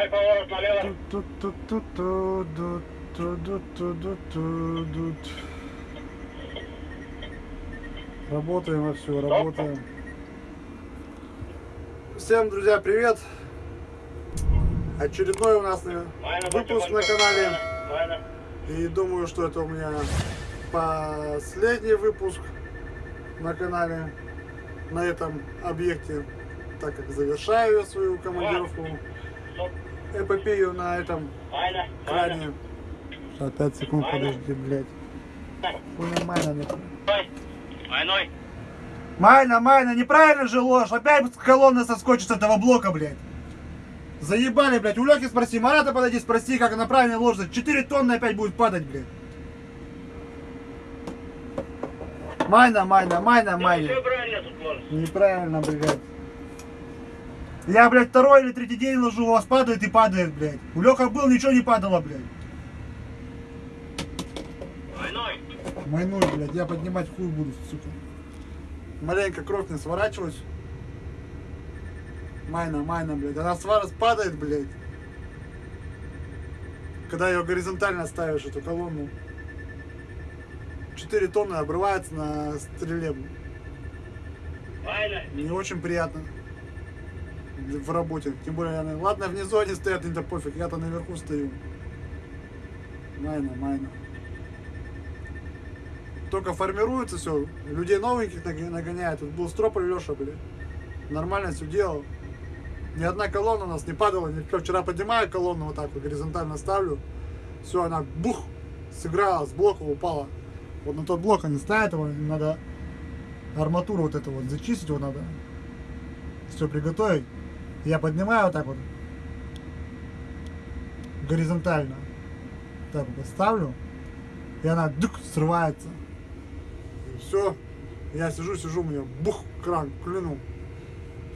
Дай поворот налево. Ту-ту-ту-ту-ду-ту-ду-ту-ду-ду. Работаем вовсю, работаем. Всем, друзья, привет! Очередной у нас э, выпуск на канале. И думаю, что это у меня последний выпуск на канале на этом объекте, так как завершаю я свою командировку. Эпопею на этом кране. Сейчас 5 секунд, подожди, блядь. Хуйня Майна нет. Майной. Майна, Майна, неправильно же ложь. Опять колонна соскочит с этого блока, блядь. Заебали, блядь. У Лёхи спроси, Марата подойди, спроси, как она правильно ложится. 4 тонны опять будет падать, блядь. Майна, Майна, Майна, Майна. Неправильно, блядь. Я, блядь, второй или третий день ложу, у вас падает и падает, блядь. У Леха был, ничего не падало, блядь. Майной. Майнуль, блядь, я поднимать хуй буду, сука. Маленько кровь не сворачиваюсь. Майна, майна, блядь. Она свара падает, блядь. Когда ее горизонтально ставишь, эту колонну. 4 тонны обрывается на стреле. Майна. Не очень приятно в работе. Тем более, они- ладно, внизу они стоят, мне-то пофиг, я-то наверху стою. Майна, майна. Только формируется все, людей новеньких наг- нагоняет. Тут был строполь Леша, блин. Нормально все делал. Ни одна колонна у нас не падала. Никто. Вчера поднимаю колонну вот так вот, горизонтально ставлю. Все, она бух, сыграла, с блока упала. Вот на тот блок они ставят его, надо арматуру вот эту вот зачистить, его надо все приготовить. Я поднимаю вот так вот горизонтально. Так вот ставлю. И она дык, срывается. И все. Я сижу, сижу, мне бух, кран, клюнул.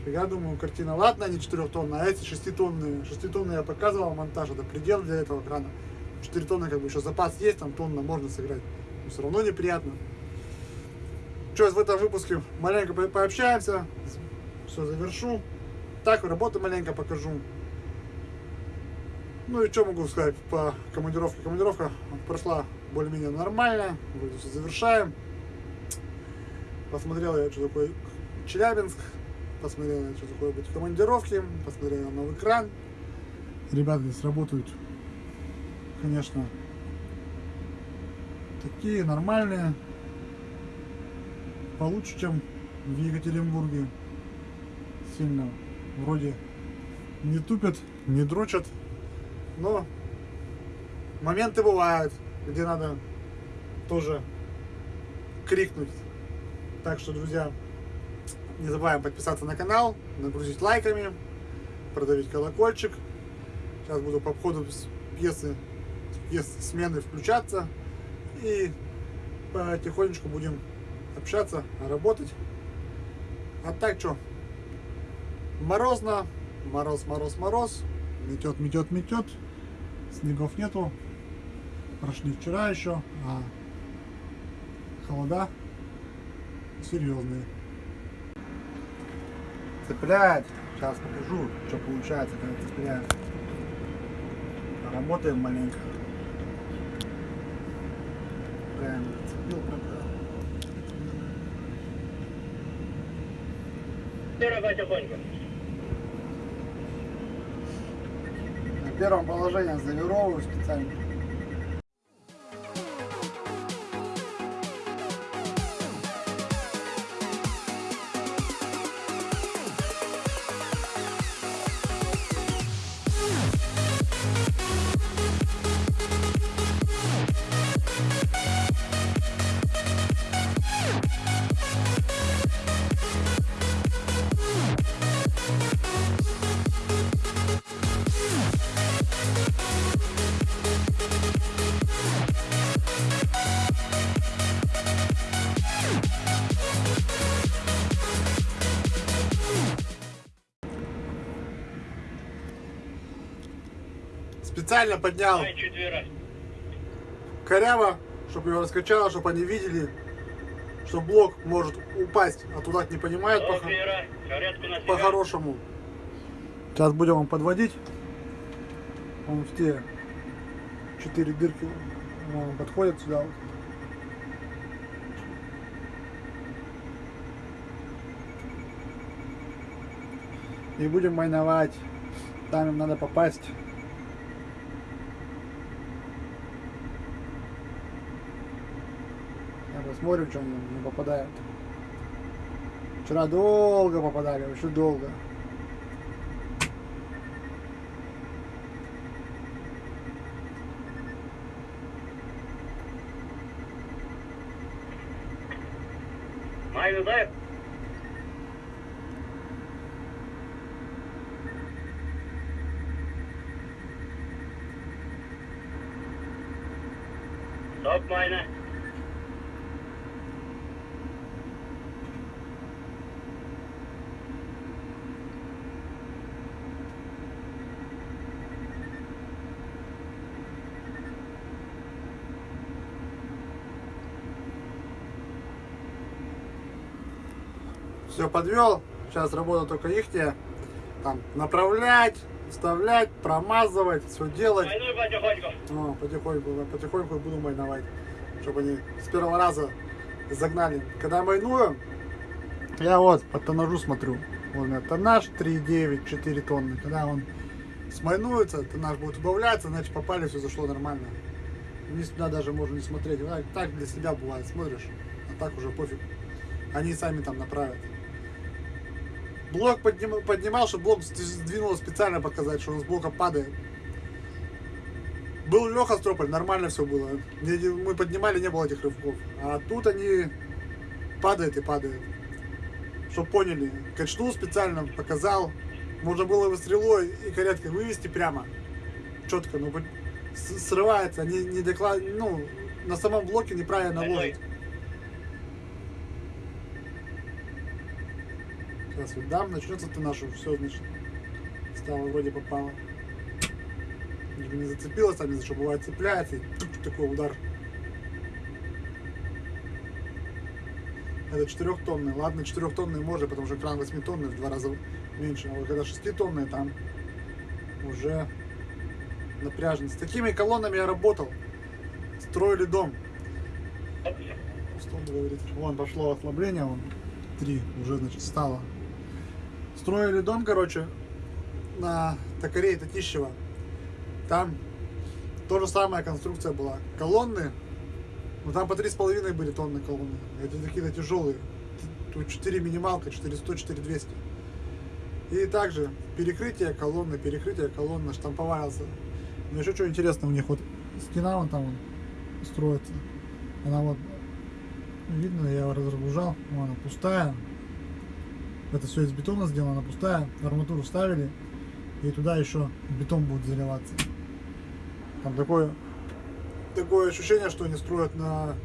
Я думаю, картина, ладно, они 4 тонны, а эти 6 тонны. 6 тонны я показывал монтаж, это предел для этого крана. 4 тонны, как бы еще запас есть, там тонна можно сыграть. Но все равно неприятно. Что, в этом выпуске маленько по- пообщаемся, все завершу. Так, работу маленько покажу. Ну и что могу сказать по командировке? Командировка прошла более-менее нормально. Вроде все завершаем. Посмотрел я, что такое Челябинск. Посмотрел я, что такое быть в командировке. Посмотрел я новый кран. Ребята здесь работают, конечно, такие нормальные. Получше, чем в Екатеринбурге. Сильно вроде не тупят, не дрочат. Но моменты бывают, где надо тоже крикнуть. Так что, друзья, не забываем подписаться на канал, нагрузить лайками, продавить колокольчик. Сейчас буду по ходу с пьесы, пьес смены включаться. И потихонечку будем общаться, работать. А так что, морозно, мороз, мороз, мороз, метет, метет, метет, снегов нету, прошли вчера еще, а холода серьезные. Цеплять, сейчас покажу, что получается, когда цепляем. Работаем маленько. Правильно, цепил, правда. Дорога тихонько. Первом положении завировываю специально. Специально поднял коряво, чтобы его раскачало, чтобы они видели, что блок может упасть, а туда не понимают по- по-хорошему. Сейчас будем вам подводить. Он в те четыре дырки он подходит сюда вот. И будем майновать. Там им надо попасть. Что они не попадают. Вчера долго попадали, вообще долго. Майну дай. Все подвел. Сейчас работа только ихняя. Там направлять, вставлять, промазывать, все делать. Майнуй потихоньку. Ну, потихоньку, потихоньку буду майновать, чтобы они с первого раза загнали. Когда майную, я вот по тоннажу смотрю. Вот у меня тоннаж 3,9, 4 тонны. Когда он смайнуется, тоннаж будет убавляться, значит попали, все зашло нормально. Вниз туда даже можно не смотреть. Так для себя бывает, смотришь, а так уже пофиг. Они сами там направят. Блок подним- поднимал, чтобы блок сдвинул специально показать, что он с блока падает. Был Леха Строполь, нормально все было. Мы поднимали, не было этих рывков. А тут они падают и падают. Чтоб поняли. Качнул специально, показал. Можно было его стрелой и коряткой вывести прямо. Четко, но срывается, не, не доклад... ну, на самом блоке неправильно ложит. Сейчас вот дам, начнется ты нашу, все, значит, стало вроде попало. Не зацепилась, там, из-за что бывает цепляется, и тук, такой удар. Это 4-тонный. Ладно, 4-тонный может, потому что кран 8-тонный в два раза меньше. А вот когда 6-тонный, там уже напряжно. С такими колоннами я работал. Строили дом. Он? Вон пошло ослабление, вон. Три уже, значит, стало. Строили дом, короче, на токарей Татищева. Там то же самая конструкция была. Колонны, ну там по 3,5 были тонны колонны. Эти такие-то тяжелые. Тут 4 минималка, 400, 4200. И также перекрытие колонны, перекрытие колонны, штамповался. Но еще что интересно, у них вот стена вон там вон строится. Она вот, видно, я разгружал, вон она пустая. Это все из бетона сделано, пустая. Арматуру вставили, и туда еще бетон будет заливаться. Там такое, такое ощущение, что они строят на,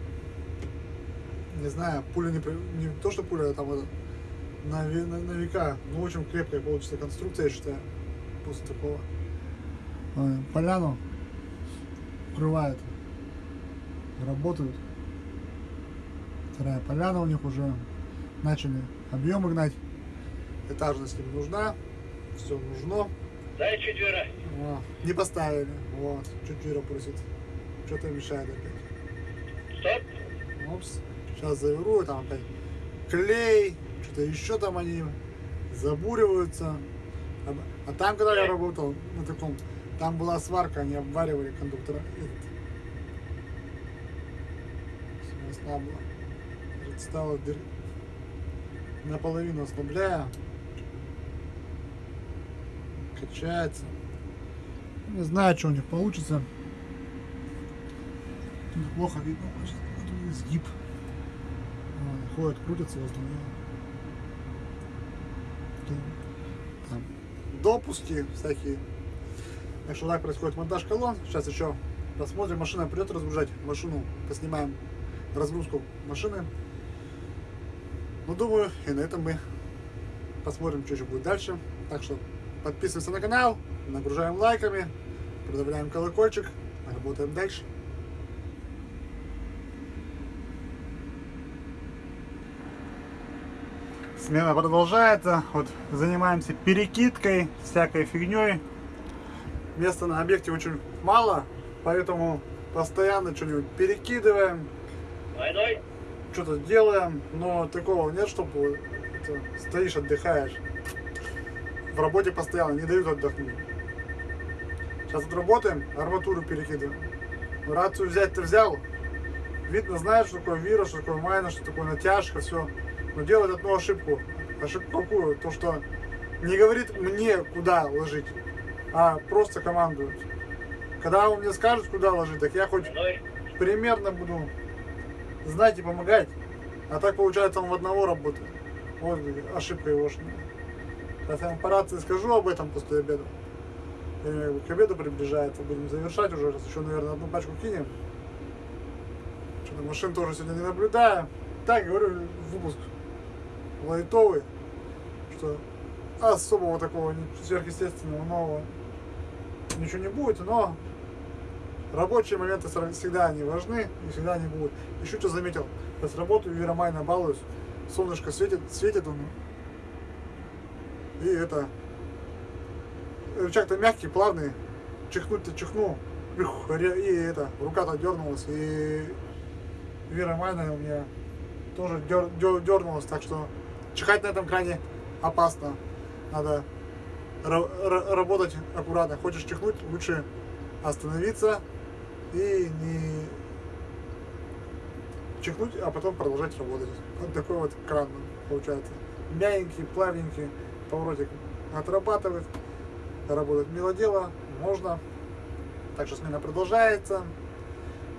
не знаю, пуля не, не то, что пуля, а там это, на, на, на века. Ну, очень крепкая получится конструкция, я считаю, после такого. Э, Поляну укрывают, работают. Вторая поляна у них уже начали объемы гнать. Этажность им нужна, все нужно. Дай четверо. О, не поставили. Вот, чуть Вера просит. Что-то мешает опять. Стоп. Опс. Сейчас заверу, там опять клей, что-то еще там они забуриваются. А, а там, когда я работал на таком, там была сварка, они обваривали кондуктора. Этот. Ослабло. Стало дыр... наполовину ослабляю. Качается. Не знаю, что у них получится. Тут плохо видно. Сейчас тут изгиб. Ходят, крутятся возле. Тут Там допуски всякие. Так что так происходит монтаж колонн. Сейчас еще посмотрим. Машина придет разгружать. Машину поснимаем разгрузку машины. Ну, думаю, и на этом мы посмотрим, что еще будет дальше. Так что подписываемся на канал, нагружаем лайками, продавляем колокольчик, работаем дальше. Смена продолжается. Вот занимаемся перекидкой, всякой фигней. места на объекте очень мало, поэтому постоянно что-нибудь перекидываем, что-то делаем, но такого нет, чтобы это, стоишь, отдыхаешь. В работе постоянно, не дают отдохнуть. Сейчас вот работаем, арматуру перекидываем. Рацию взять ты взял, видно, знаешь, что такое вирус, что такое майна, что такое натяжка, все. Но делает одну ошибку. Ошибку какую? То, что не говорит мне, куда ложить, а просто командует. Когда он мне скажет, куда ложить, так я хоть примерно буду знать и помогать. А так получается он в одного работает. Вот ошибка его. Сейчас я вам по рации скажу об этом после обеда. К обеду приближается, будем завершать уже, раз еще, наверное, одну пачку кинем. Что-то машин тоже сегодня не наблюдаю. Так, говорю, выпуск лайтовый, что особого такого сверхъестественного нового ничего не будет, но рабочие моменты всегда они важны и всегда они будут. Еще что заметил, сейчас работаю, Веромайна балуюсь, солнышко светит, светит он, и это, рычаг-то мягкий, плавный, чихнуть-то чихнул, и это, рука-то дернулась, и Вера Майна у меня тоже дер, дер- дернулась, так что чихать на этом кране опасно. Надо ра- ра- работать аккуратно. Хочешь чихнуть, лучше остановиться и не чихнуть, а потом продолжать работать. Вот такой вот кран получается. Мягенький, плавненький, поворотик отрабатывает, работать мило дело, можно. Так что смена продолжается.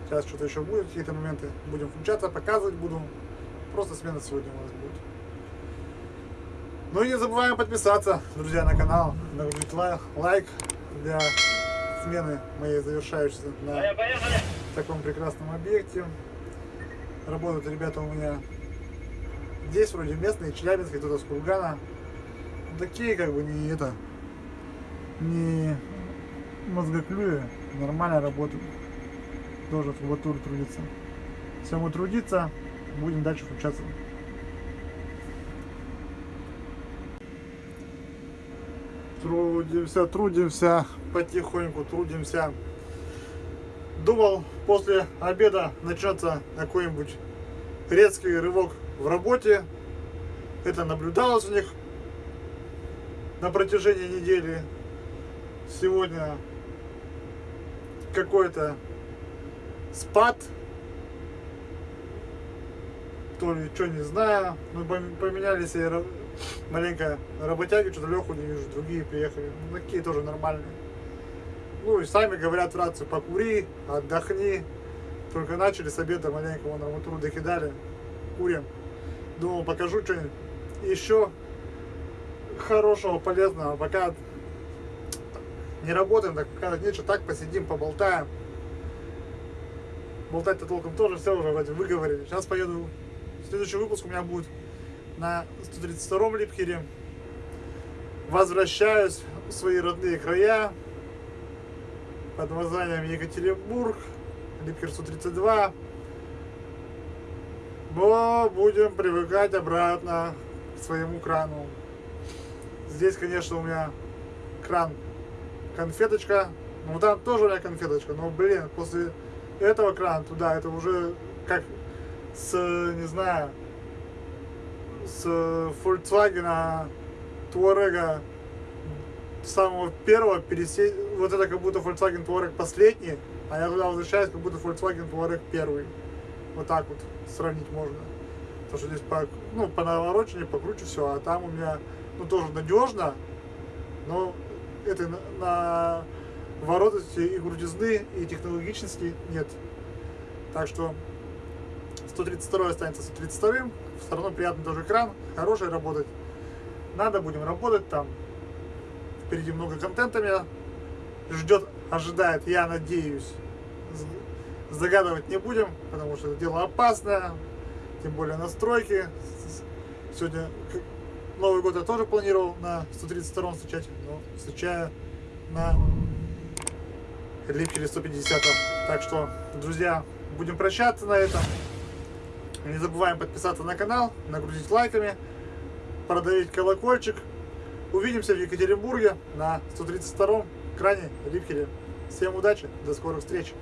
Сейчас что-то еще будет, какие-то моменты будем включаться, показывать буду. Просто смена сегодня у нас будет. Ну и не забываем подписаться, друзья, на канал, лай- лайк для смены моей завершающейся на Поехали, поехали. таком прекрасном объекте. Работают ребята у меня здесь вроде местные, Челябинск, кто-то с Кургана. Такие как бы не это, не мозгоклюи, нормально работают. Тоже в кубатуре трудится. Все мы трудиться, будем дальше включаться. Трудимся, трудимся, потихоньку трудимся. Думал, после обеда начнется какой-нибудь резкий рывок в работе. Это наблюдалось у них на протяжении недели. Сегодня какой-то спад. То ли что, не знаю. Пом- поменялись и маленько работяги, что-то Леху не вижу, другие приехали. Ну, такие тоже нормальные. Ну и сами говорят в рацию, покури, отдохни. Только начали с обеда маленько вон арматуру докидали. Курим. Думал, покажу что-нибудь еще хорошего, полезного. Пока не работаем, так пока нечего, так посидим, поболтаем. Болтать-то толком тоже все уже вроде выговорили. Сейчас поеду. Следующий выпуск у меня будет на 132-м Липхере. Возвращаюсь в свои родные края под названием Екатеринбург, Липкер 132. Но будем привыкать обратно к своему крану. Здесь, конечно, у меня кран конфеточка. Ну, там тоже у меня конфеточка. Но, блин, после этого крана туда, это уже как с, не знаю, с Volkswagen Touareg самого первого пересесть, вот это как будто Volkswagen Touareg последний, а я туда возвращаюсь, как будто Volkswagen Touareg первый. Вот так вот сравнить можно. Потому что здесь по, ну, по наворочению покруче все, а там у меня, ну, тоже надежно, но этой на, на воротности и крутизны, и технологичности нет. Так что 132 останется 132, все равно приятный тоже экран, хороший работать. Надо будем работать там. Впереди много контента меня ждет, ожидает, я надеюсь. Загадывать не будем, потому что это дело опасное, тем более настройки. Сегодня Новый год я тоже планировал на 132 встречать, но встречаю на Липкере 150. Так что, друзья, будем прощаться на этом. Не забываем подписаться на канал, нагрузить лайками, продавить колокольчик. Увидимся в Екатеринбурге на 132 экране Рипхере. Всем удачи, до скорых встреч.